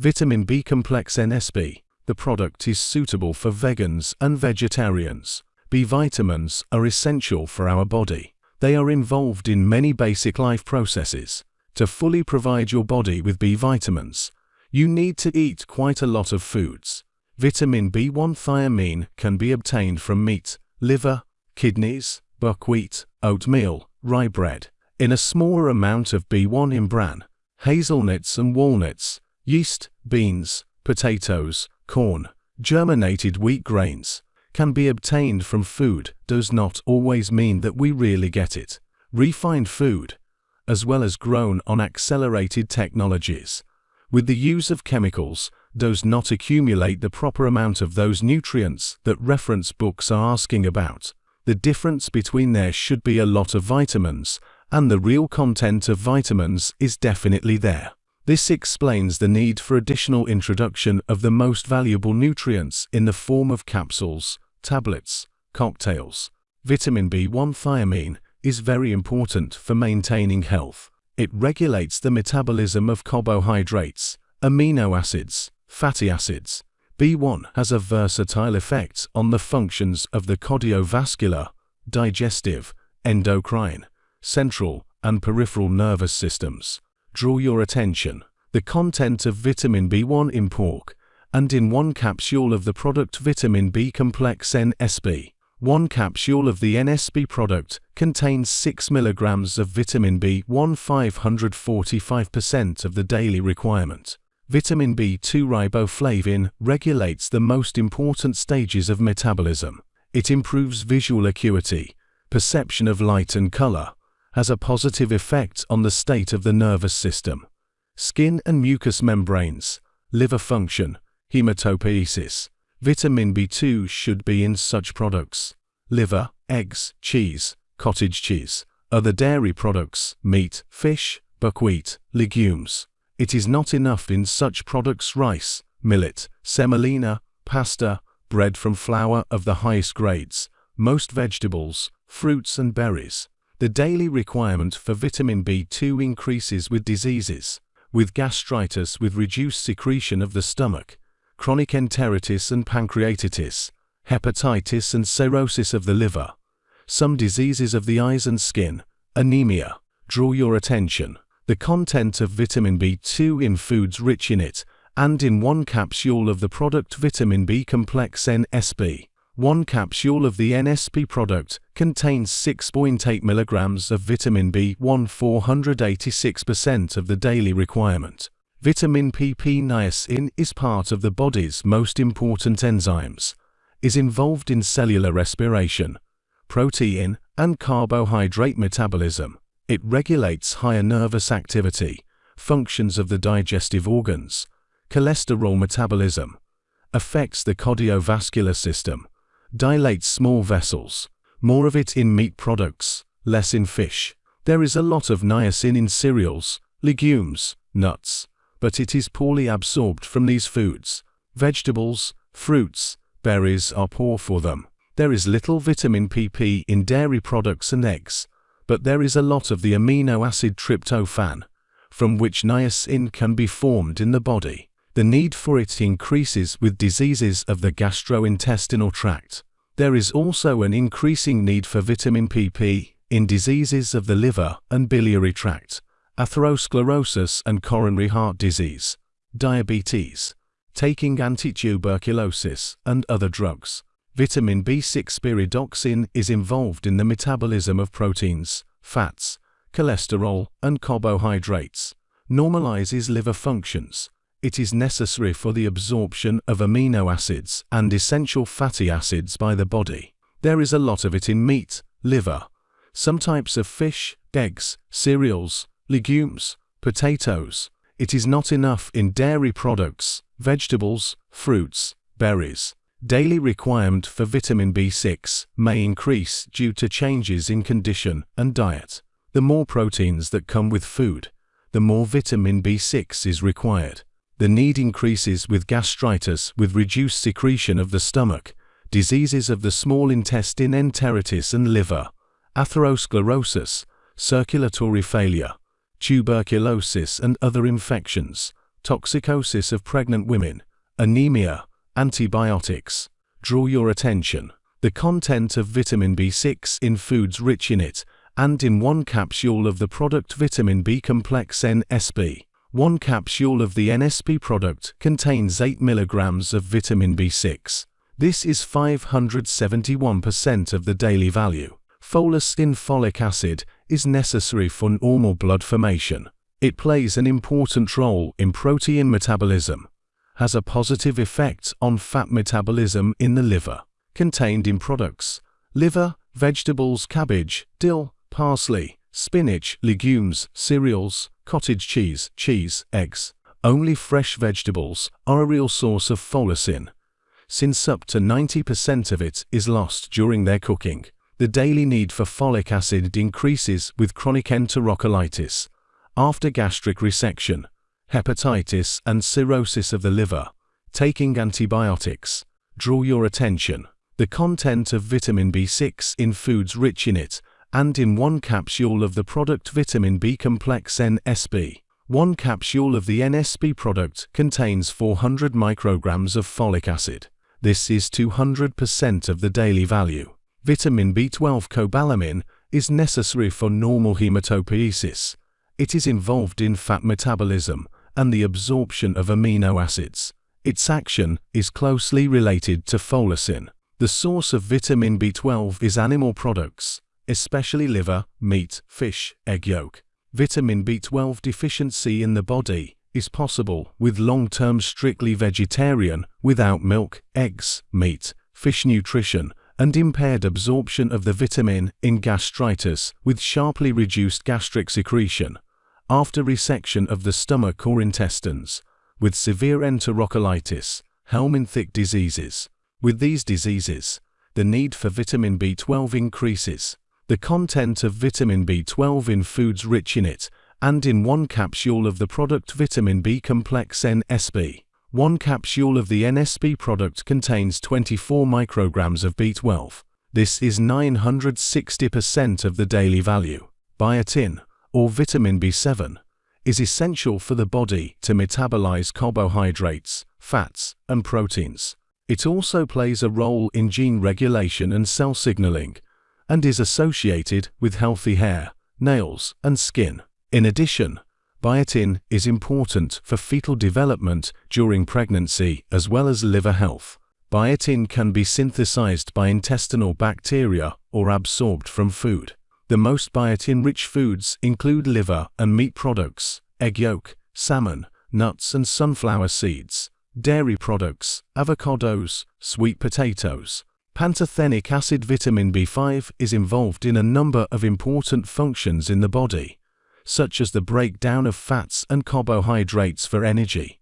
Vitamin B Complex NSP. The product is suitable for vegans and vegetarians. B vitamins are essential for our body. They are involved in many basic life processes. To fully provide your body with B vitamins, you need to eat quite a lot of foods. Vitamin B1 thiamine can be obtained from meat, liver, kidneys, buckwheat, oatmeal, rye bread. In a smaller amount of B1 in bran, hazelnuts and walnuts, yeast, beans, potatoes, corn, germinated wheat grains, can be obtained from food does not always mean that we really get it. Refined food, as well as grown on accelerated technologies, with the use of chemicals, does not accumulate the proper amount of those nutrients that reference books are asking about. The difference between there should be a lot of vitamins, and the real content of vitamins is definitely there. This explains the need for additional introduction of the most valuable nutrients in the form of capsules, tablets, cocktails. Vitamin B1 thiamine is very important for maintaining health. It regulates the metabolism of carbohydrates, amino acids, fatty acids. B1 has a versatile effect on the functions of the cardiovascular, digestive, endocrine, central, and peripheral nervous systems draw your attention. The content of vitamin B1 in pork, and in one capsule of the product vitamin B complex NSP. One capsule of the NSP product contains 6 mg of vitamin B1 545% of the daily requirement. Vitamin B2 riboflavin regulates the most important stages of metabolism. It improves visual acuity, perception of light and color, has a positive effect on the state of the nervous system, skin and mucous membranes, liver function, hematopoiesis. Vitamin B2 should be in such products. Liver, eggs, cheese, cottage cheese, other dairy products, meat, fish, buckwheat, legumes. It is not enough in such products rice, millet, semolina, pasta, bread from flour of the highest grades, most vegetables, fruits and berries. The daily requirement for vitamin B2 increases with diseases, with gastritis with reduced secretion of the stomach, chronic enteritis and pancreatitis, hepatitis and cirrhosis of the liver, some diseases of the eyes and skin, anemia. Draw your attention. The content of vitamin B2 in foods rich in it, and in one capsule of the product vitamin B complex NSP. One capsule of the NSP product contains 6.8 mg of vitamin B1 486% of the daily requirement. Vitamin PP niacin is part of the body's most important enzymes, is involved in cellular respiration, protein and carbohydrate metabolism. It regulates higher nervous activity, functions of the digestive organs, cholesterol metabolism, affects the cardiovascular system, dilates small vessels, more of it in meat products, less in fish. There is a lot of niacin in cereals, legumes, nuts, but it is poorly absorbed from these foods. Vegetables, fruits, berries are poor for them. There is little vitamin PP in dairy products and eggs, but there is a lot of the amino acid tryptophan, from which niacin can be formed in the body the need for it increases with diseases of the gastrointestinal tract. There is also an increasing need for vitamin PP in diseases of the liver and biliary tract, atherosclerosis and coronary heart disease, diabetes, taking antituberculosis and other drugs. Vitamin B6 pyridoxine is involved in the metabolism of proteins, fats, cholesterol, and carbohydrates, normalizes liver functions, it is necessary for the absorption of amino acids and essential fatty acids by the body. There is a lot of it in meat, liver, some types of fish, eggs, cereals, legumes, potatoes. It is not enough in dairy products, vegetables, fruits, berries. Daily requirement for vitamin B6 may increase due to changes in condition and diet. The more proteins that come with food, the more vitamin B6 is required. The need increases with gastritis with reduced secretion of the stomach, diseases of the small intestine enteritis and liver, atherosclerosis, circulatory failure, tuberculosis and other infections, toxicosis of pregnant women, anemia, antibiotics. Draw your attention. The content of vitamin B6 in foods rich in it, and in one capsule of the product vitamin B complex NSP. One capsule of the NSP product contains 8 mg of vitamin B6. This is 571% of the daily value. Folacin folic acid is necessary for normal blood formation. It plays an important role in protein metabolism, has a positive effect on fat metabolism in the liver. Contained in products, liver, vegetables, cabbage, dill, parsley, spinach, legumes, cereals, cottage cheese, cheese, eggs. Only fresh vegetables are a real source of folacin, since up to 90% of it is lost during their cooking. The daily need for folic acid increases with chronic enterocolitis, after gastric resection, hepatitis and cirrhosis of the liver. Taking antibiotics. Draw your attention. The content of vitamin B6 in foods rich in it, and in one capsule of the product vitamin B complex NSP. One capsule of the NSP product contains 400 micrograms of folic acid. This is 200% of the daily value. Vitamin B12 cobalamin is necessary for normal hematopoiesis. It is involved in fat metabolism and the absorption of amino acids. Its action is closely related to folacin. The source of vitamin B12 is animal products, especially liver, meat, fish, egg yolk. Vitamin B12 deficiency in the body is possible with long-term strictly vegetarian, without milk, eggs, meat, fish nutrition, and impaired absorption of the vitamin in gastritis with sharply reduced gastric secretion after resection of the stomach or intestines, with severe enterocolitis, Helminth diseases. With these diseases, the need for vitamin B12 increases. The content of vitamin B12 in foods rich in it, and in one capsule of the product vitamin B complex NSP. One capsule of the NSP product contains 24 micrograms of B12. This is 960% of the daily value. Biotin, or vitamin B7, is essential for the body to metabolize carbohydrates, fats, and proteins. It also plays a role in gene regulation and cell signaling, and is associated with healthy hair, nails, and skin. In addition, biotin is important for fetal development during pregnancy as well as liver health. Biotin can be synthesized by intestinal bacteria or absorbed from food. The most biotin-rich foods include liver and meat products, egg yolk, salmon, nuts and sunflower seeds, dairy products, avocados, sweet potatoes. Pantothenic acid vitamin B5 is involved in a number of important functions in the body, such as the breakdown of fats and carbohydrates for energy,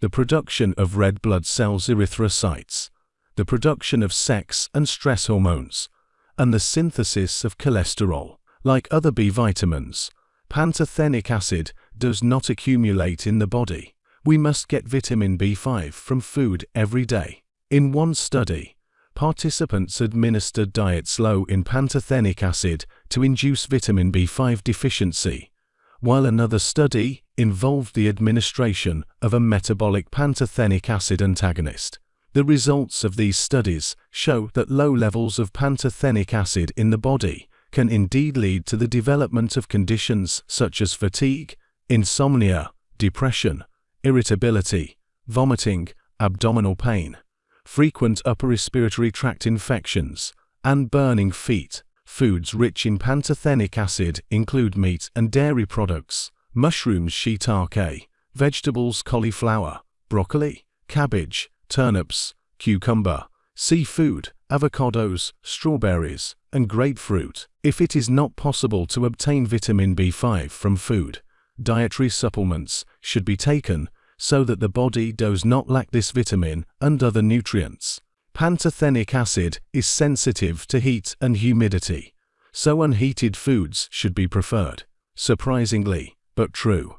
the production of red blood cells erythrocytes, the production of sex and stress hormones, and the synthesis of cholesterol. Like other B vitamins, pantothenic acid does not accumulate in the body. We must get vitamin B5 from food every day. In one study, participants administered diets low in pantothenic acid to induce vitamin B5 deficiency, while another study involved the administration of a metabolic pantothenic acid antagonist. The results of these studies show that low levels of pantothenic acid in the body can indeed lead to the development of conditions such as fatigue, insomnia, depression, irritability, vomiting, abdominal pain, frequent upper respiratory tract infections, and burning feet. Foods rich in pantothenic acid include meat and dairy products, mushrooms shiitake, vegetables cauliflower, broccoli, cabbage, turnips, cucumber, seafood, avocados, strawberries, and grapefruit. If it is not possible to obtain vitamin B5 from food, dietary supplements should be taken so that the body does not lack this vitamin and other nutrients. Pantothenic acid is sensitive to heat and humidity, so unheated foods should be preferred. Surprisingly, but true,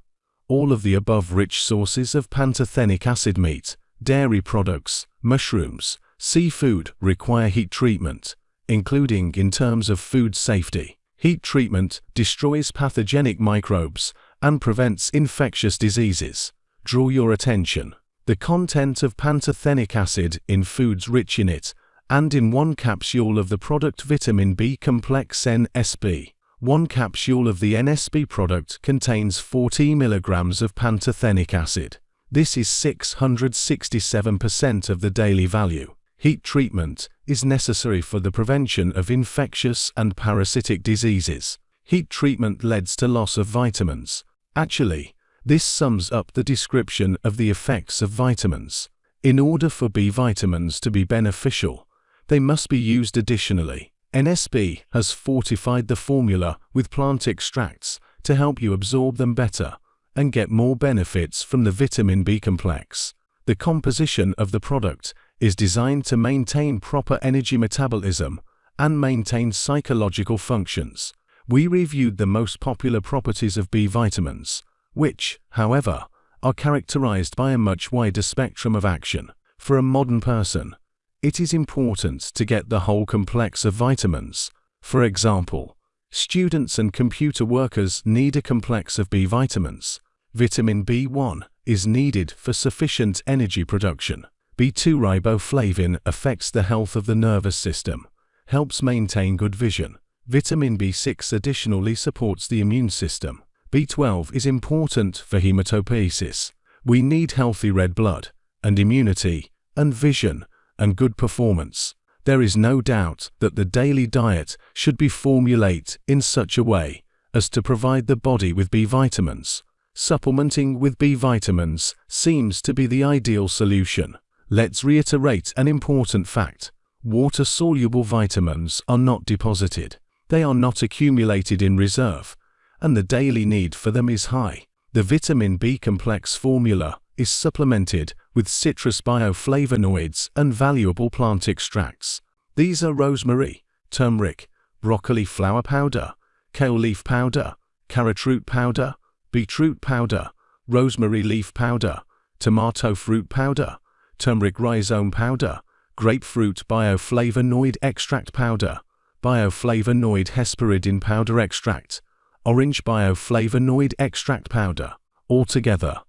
all of the above rich sources of pantothenic acid meat, dairy products, mushrooms, seafood require heat treatment, including in terms of food safety. Heat treatment destroys pathogenic microbes and prevents infectious diseases. Draw your attention. The content of pantothenic acid in foods rich in it, and in one capsule of the product vitamin B complex NSP. One capsule of the NSP product contains 40 milligrams of pantothenic acid. This is 667% of the daily value. Heat treatment is necessary for the prevention of infectious and parasitic diseases. Heat treatment leads to loss of vitamins. Actually, this sums up the description of the effects of vitamins. In order for B vitamins to be beneficial, they must be used additionally. NSP has fortified the formula with plant extracts to help you absorb them better and get more benefits from the vitamin B complex. The composition of the product is designed to maintain proper energy metabolism and maintain psychological functions. We reviewed the most popular properties of B vitamins, which, however, are characterized by a much wider spectrum of action. For a modern person, it is important to get the whole complex of vitamins. For example, students and computer workers need a complex of B vitamins. Vitamin B1 is needed for sufficient energy production. B2 riboflavin affects the health of the nervous system, helps maintain good vision. Vitamin B6 additionally supports the immune system. B12 is important for hematopoiesis. We need healthy red blood, and immunity, and vision, and good performance. There is no doubt that the daily diet should be formulated in such a way as to provide the body with B vitamins. Supplementing with B vitamins seems to be the ideal solution. Let's reiterate an important fact. Water-soluble vitamins are not deposited. They are not accumulated in reserve, and the daily need for them is high. The vitamin B complex formula is supplemented with citrus bioflavonoids and valuable plant extracts. These are rosemary, turmeric, broccoli flower powder, kale leaf powder, carrot root powder, beetroot powder, rosemary leaf powder, tomato fruit powder, turmeric rhizome powder, grapefruit bioflavonoid extract powder, bioflavonoid hesperidin powder extract, orange bioflavonoid extract powder. Altogether,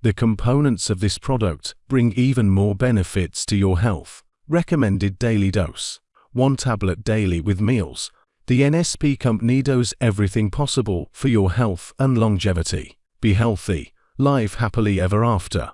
the components of this product bring even more benefits to your health. Recommended daily dose. One tablet daily with meals. The NSP company does everything possible for your health and longevity. Be healthy. Live happily ever after.